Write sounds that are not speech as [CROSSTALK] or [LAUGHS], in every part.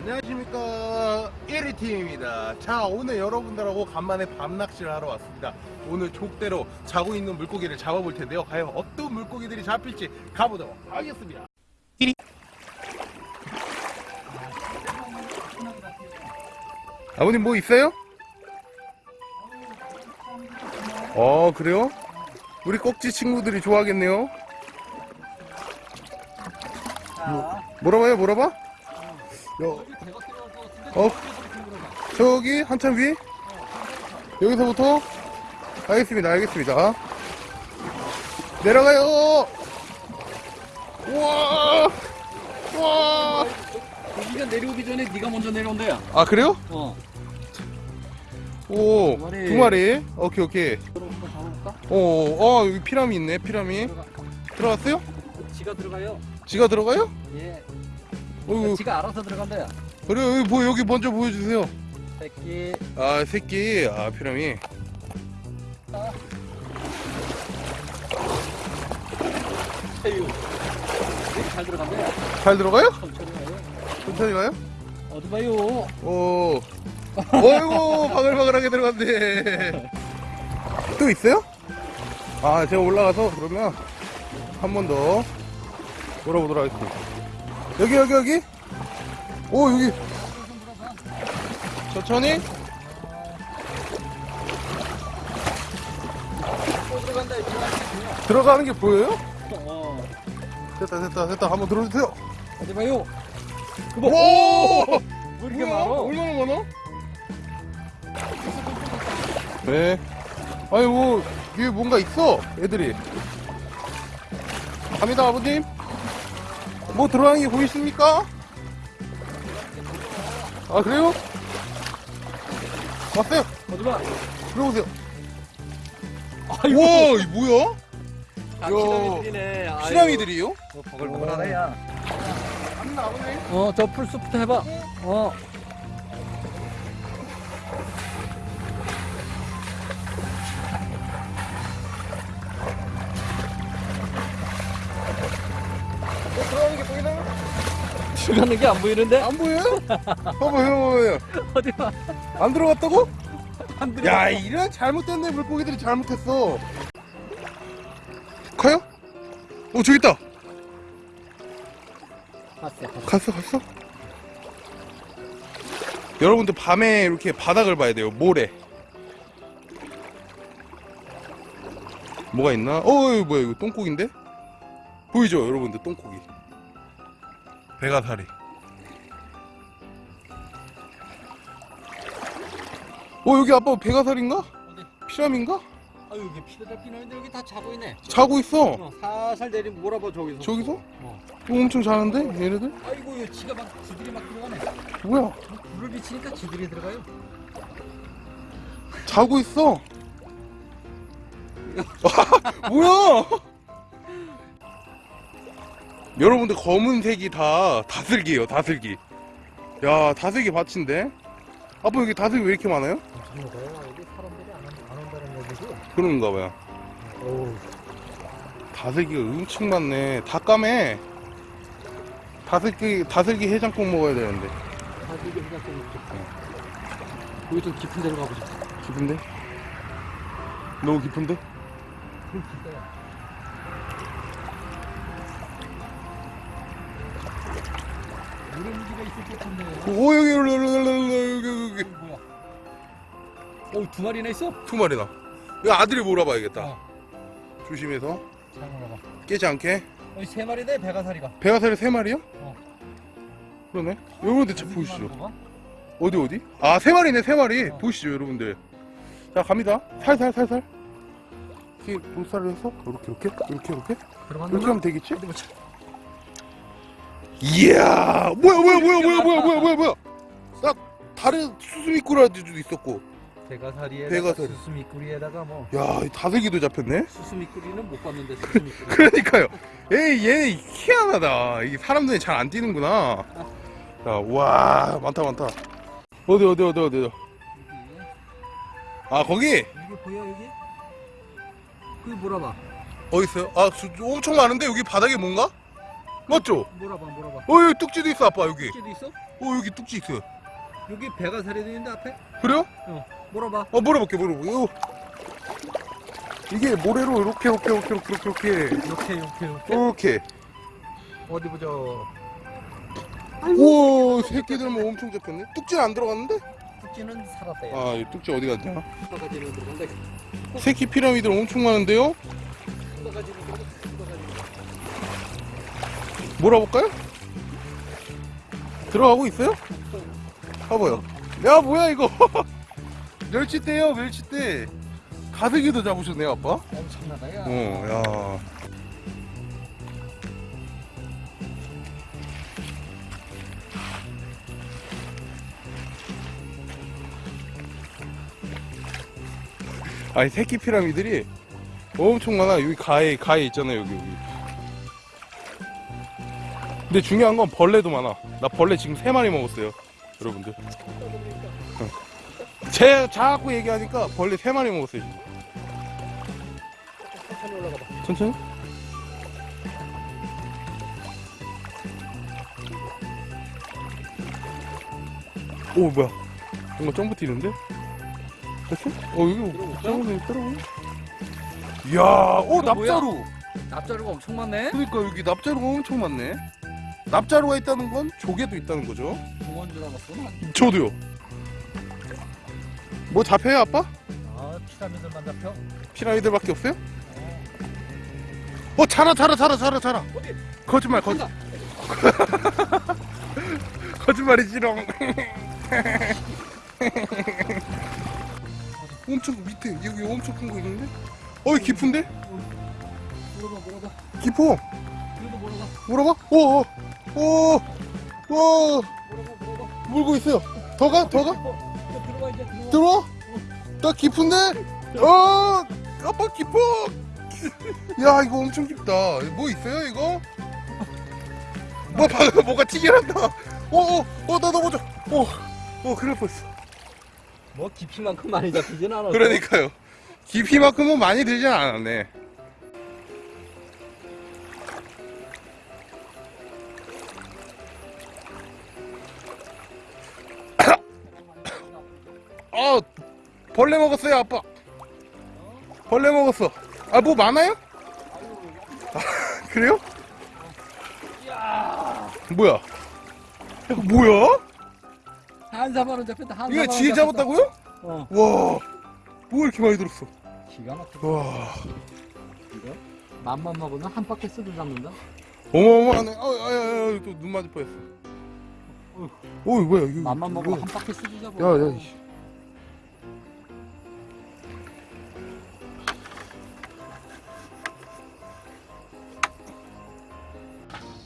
안녕하십니까. 1위팀입니다. 자 오늘 여러분들하고 간만에 밤낚시를 하러 왔습니다. 오늘 족대로 자고 있는 물고기를 잡아볼 텐데요. 과연 어떤 물고기들이 잡힐지 가보도록 하겠습니다. 1위 아버님 뭐 있어요? 어 그래요? 우리 꼭지 친구들이 좋아하겠네요. 뭐, 뭐라봐요? 뭐라봐? 여, 어? 저기 한참 위? 여기서부터? 알겠습니다 알겠습니다 내려가요 우와 우와 고기가 내려오기 전에 네가 먼저 내려온대야. 아 그래요? 어. 오, 두 마리. 두 마리. 오케이, 오케이. 한번 잡아볼까? 어, 어, 여기 피라미 있네, 피라미. 들어갔어요? 지가 들어가요. 지가 들어가요? 예. 어이구, 지가 알아서 들어간대야. 그래, 여기, 뭐, 여기 먼저 보여주세요. 새끼. 아, 새끼. 아, 피라미. 되게 잘 들어간대야. 잘 들어가요? 천천히 가요. 천천히 가요? 어디 봐요. 오. 어이구, 바글바글하게 들어갔네. 또 있어요? 아, 제가 올라가서 그러면 한 번더 몰아보도록 하겠습니다. 여기, 여기, 여기? 오, 여기. 천천히? 들어가는 게 보여요? 어. 됐다, 됐다, 됐다. 한번 들어주세요. 봐요. 그거. 오! 왜 이렇게? 많아? 얼마나 많아? 네. 아니 뭐 위에 뭔가 있어 애들이. 갑니다 아버님. 뭐 들어가는 게 보이십니까? 아 그래요? 왔어요. 어디 봐. 들어오세요. 아이고. 우와 이 뭐야? 아, 야. 피라미들이네. 아이고. 피라미들이요? 뭐 버글버글하네, 야. 갑니다 아버님. 어, 저 풀숲부터 해봐. 어. 들어가는 게 보이나요? 들어가는 게 안 보이는데? 안 보여요? 봐봐요, 봐봐요. [LAUGHS] 어디 봐. 안 들어갔다고? 안. 야 이런 잘못됐네 물고기들이 잘못했어 가요? 어 저기 있다 봤어, 봤어. 갔어 갔어 여러분들 밤에 이렇게 바닥을 봐야 돼요 모래 뭐가 있나? 어 이거 뭐야 이거 똥고기인데? 보이죠 여러분들 똥고기 배가사리 어 여기 아빠 배가사리인가? 어디? 피라미인가? 아 여기 피가 피나는데 여기 다 자고 있네. 자고 있어 어, 살살 내리 몰아봐 저기서. 저기서? 어. 어, 엄청 자는데 얘네들? 아이고 이거 지가 막 지들이 막 들어가네. 뭐야 불을 비치니까 지들이 들어가요. 자고 있어 [LAUGHS] 뭐야 여러분들 검은색이 다 다슬기예요 다슬기 야 다슬기 밭인데 아빠 여기 다슬기 왜 이렇게 많아요? 뭐가요? 여기 사람들이 안, 안 온다는 얘기죠? 그런가 봐요 오. 다슬기가 엄청 많네 다 까매 다슬기 다슬기 해장국 먹어야 되는데 아 그냥 좀 좋다. 여기 좀 깊은 데로 가보자. 깊은데? 너무 깊은데? 무지가 있을 것 같은데. 오 여기 여기 여기 여기 여기 뭐야? 어두 마리나 있어? 두 마리나 이거 아들이 몰아봐야겠다 어. 조심해서 잘 몰아봐. 깨지 않게 여기 세 마리네 배가사리가. 배가사리 세 마리요? 어. 그러네 여러분들 보시죠 봐봐. 어디 어디? 아 세 마리네 세 마리 어. 보시죠 여러분들 자 갑니다 살살 살살 이렇게 볼살을 해서 이렇게 이렇게 이렇게 이렇게? 이렇게 하면 되겠지? 이야 뭐야 뭐야 뭐야 뭐야 뭐야 뭐야 뭐야 뭐야 딱 다른 수수미꾸라지도 있었고 배가사리에 배가사리. 수수미꾸리에다가 뭐 야이 다슬기도 잡혔네 수수미꾸리는 못 봤는데 [LAUGHS] 수수미꾸리. 그러니까요 에이 얘 희한하다 이게 사람 눈에 잘 안 띄는구나 자와 많다 많다 어디 어디 어디 어디. 아 거기 여기 보여 여기? 그기 물어봐. 어디 있어요? 아 수- 엄청 많은데 여기 바닥에 뭔가? 맞죠? 몰아봐 몰아봐. 어 여기 뚝지도 있어 아빠 여기 뚝지도 있어? 어 여기 뚝지 있어요 여기 배가 살이 있는데 앞에? 그래요? 몰아봐. 어 물어볼게 물어볼게 이거 이게 모래로 이렇게 이렇게 이렇게 이렇게 이렇게 이렇게 이렇게 이렇게. 이렇게 어디 보자. 우와 새끼들만 엄청 잡혔네 뚝지는 안 들어갔는데? 뚝지는 살았대요. 아이 뚝지 어디 갔냐. 새끼 피라미드는 엄청 많은데요? 몰아볼까요? 들어가고 있어요? 봐봐요. 야 뭐야 이거? [LAUGHS] 멸치대요 멸치대. 가득이도 잡으셨네요 아빠. 엄청나다 야. 어, 야. 아니 새끼 피라미들이 엄청 많아. 여기 가에 가에 있잖아요 여기 여기. 근데 중요한 건 벌레도 많아. 나 벌레 지금 세 마리 먹었어요, 여러분들. 어. 제 자꾸 얘기하니까 벌레 세 마리 먹었어요. 천천히 올라가 봐. 천천히. 오 뭐야? 뭔가 점프 뛰는데? 됐어? 어 여기 점프 떨어고. 이야, 오 이거 뭐야? 납자루. 납자루가 엄청 많네. 그러니까 여기 납자루가 엄청 많네. 납자루가 있다는 건 조개도 있다는 거죠. 공원 줄 알았어. 난. 저도요. 뭐 잡혀요 아빠? 아 피라미드만 잡혀. 피라미드밖에 없어요? 어 자라 자라 자라 자라 자라. 어디? 거짓말 거짓. 거짓말이지롱. 엄청 밑에 여기 엄청 큰 거 있는데? 어이 깊은데? 물어봐 물어봐. 깊어. 물어봐. 물어봐. 오, 오, 오, 물어봐 물어봐. 물고 있어요. 더 가? 더 가? 어, 들어와 이제 들어와. 들어와? 나 깊은데? 어, 아빠 깊어. [LAUGHS] 야, 이거 엄청 깊다. 뭐 있어요, 이거? 뭐, 방금 뭐가 튀겨난다. 어, 어, 어, 나 넘어져. 어, 어, 그럴 뻔했어. 뭐 깊이만큼 많이 잡히진 않았어. 그러니까요. 깊이만큼은 많이 들진 않았네. 아, 벌레 먹었어요, 아빠. 벌레 먹었어. 아, 뭐 많아요? 아, [LAUGHS] 그래요? 뭐야? 야, 뭐야? 한 사발은 잡혔다. 한 이거 잡혔다. 잡았다고요? 어. 와, 뭐 이렇게 많이 들었어? 기가 막혀. 와. 이거 맘만 먹으면 한 바퀴 쓰도 잡는다. 어마어마하네. 아, 아, 아, 아, 또눈 맞을 뻔했어. 어, 이 뭐야? 이거, 맘만. 먹으면 한 바퀴 쓰도 잡아. 야, 야,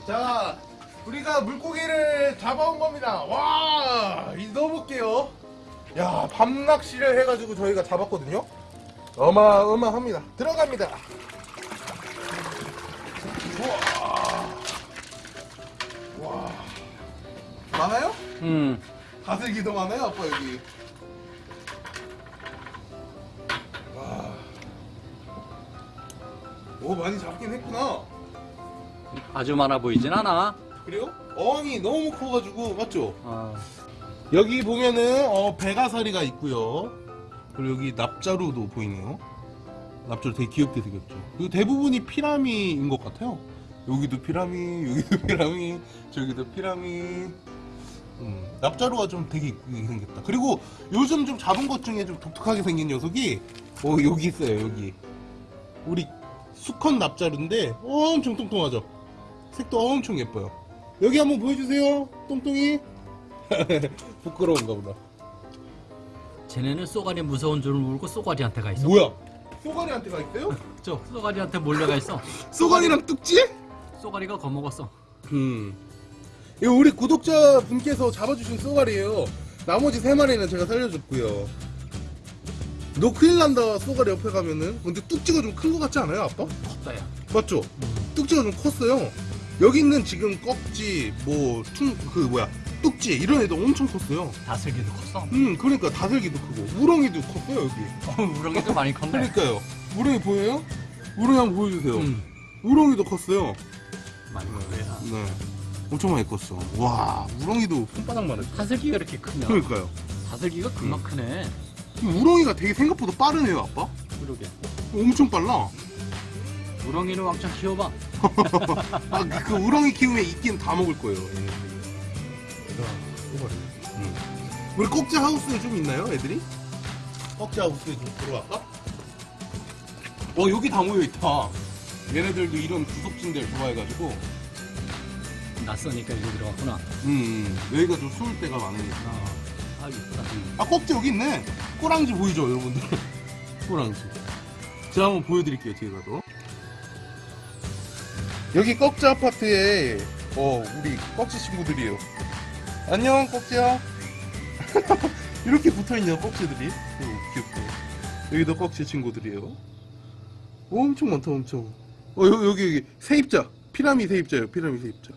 자, 우리가 물고기를 잡아온 겁니다. 와, 이 넣어볼게요. 야, 밤낚시를 해가지고 저희가 잡았거든요. 어마어마합니다. 들어갑니다. 우와. 와. 많아요? 음. 다슬기도 많아요, 아빠 여기. 와. 오, 많이 잡긴 했구나. 아주 많아 보이진 않아. 그래요? 어항이 너무 커가지고, 맞죠? 어. 여기 보면은, 어, 배가사리가 있고요. 그리고 여기 납자루도 보이네요. 납자루 되게 귀엽게 생겼죠. 그리고 대부분이 피라미인 것 같아요. 여기도 피라미, 여기도 피라미, 저기도 피라미. 음, 납자루가 좀 되게 이쁘게 생겼다. 그리고 요즘 좀 잡은 것 중에 좀 독특하게 생긴 녀석이, 어, 여기 있어요, 여기. 우리 수컷 납자루인데 엄청 통통하죠? 색도 엄청 예뻐요. 여기 한번 보여주세요, 똥똥이. [LAUGHS] 부끄러운가 보다. 쟤네는 쏘가리 무서운 줄 모르고 쏘가리한테 가 있어. 뭐야? 쏘가리한테 가 있어요? [LAUGHS] 저 쏘가리한테 몰려가 있어. 쏘가리랑 뚝지? 쏘가리가 겁먹었어. 음. 이거 우리 구독자 분께서 잡아주신 쏘가리예요. 나머지 세 마리는 제가 살려줬고요. 너 큰일 난다 쏘가리 옆에 가면은. 근데 뚝지가 좀 큰 것 같지 않아요, 아빠? 컸다 야. 맞죠? 뚝지가 좀 컸어요. 여기 있는 지금 꺽지, 뭐, 퉁, 그 뭐야, 뚝지 이런 애도 엄청 컸어요. 다슬기도 컸어. 음, 그러니까 다슬기도 크고 우렁이도 컸어요 여기. 어, 우렁이도 [LAUGHS] 많이 컸네. 그러니까요. 우렁이 보여요? 우렁이 한번 보여주세요. 음. 우렁이도 컸어요. 많이 먹어야. 네. 엄청 많이 컸어. 와, 우렁이도 손바닥만 했어. 다슬기가 이렇게 크면 그러니까요. 다슬기가 금방 크네. 이 우렁이가 되게 생각보다 빠르네요, 아빠. 그러게. 엄청 빨라. 우렁이는 왕창 키워봐. 아, 그, 그 우렁이 키우면 있긴 다 먹을 거예요. 얘네들이. 음. 우리 꼭지 하우스에 좀 있나요, 애들이? 꼭지 하우스에 좀 들어갈까? 어, 여기 다 모여 있다. 얘네들도 이런 구석진 데를 좋아해가지고, 낯서니까 여기 들어갔구나. 음, 여기가 좀 추울 때가 많으니까. 아, 있다. 아, 꼭지 여기 있네. 꼬랑지 보이죠, 여러분들? [LAUGHS] 꼬랑지. 제가 한번 보여드릴게요, 뒤에 가서. 여기 꺽지 아파트에, 어, 우리 꺽지 친구들이에요. 안녕, 꺽지야. [LAUGHS] 이렇게 붙어 있냐, 꺽지들이. 오, 귀엽다. 여기도 꺽지 친구들이에요. 오, 엄청 많다, 엄청. 어, 여, 여기, 여기, 세입자. 피라미 세입자예요, 피라미 세입자.